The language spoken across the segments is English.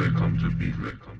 Welcome to Beat. Welcome.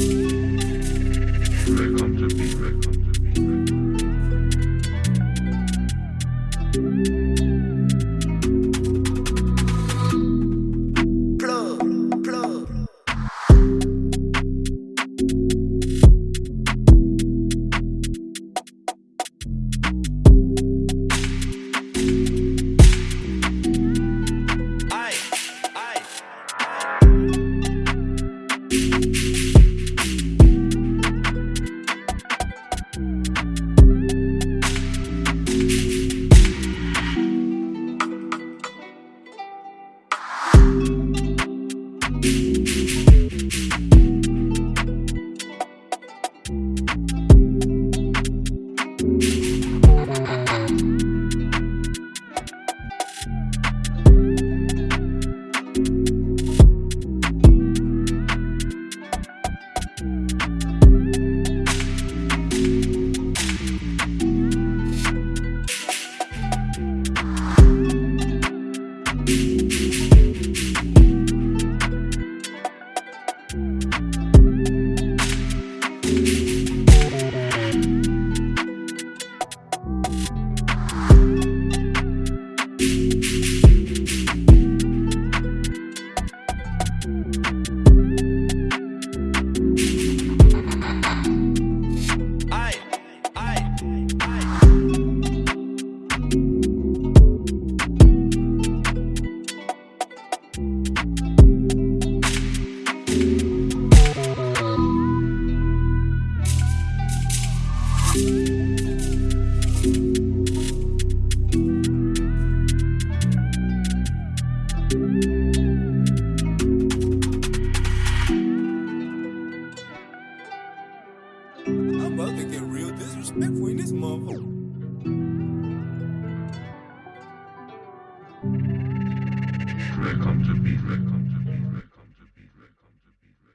Welcome aye. I'm about to get real disrespectful in this motherfucker. To be, to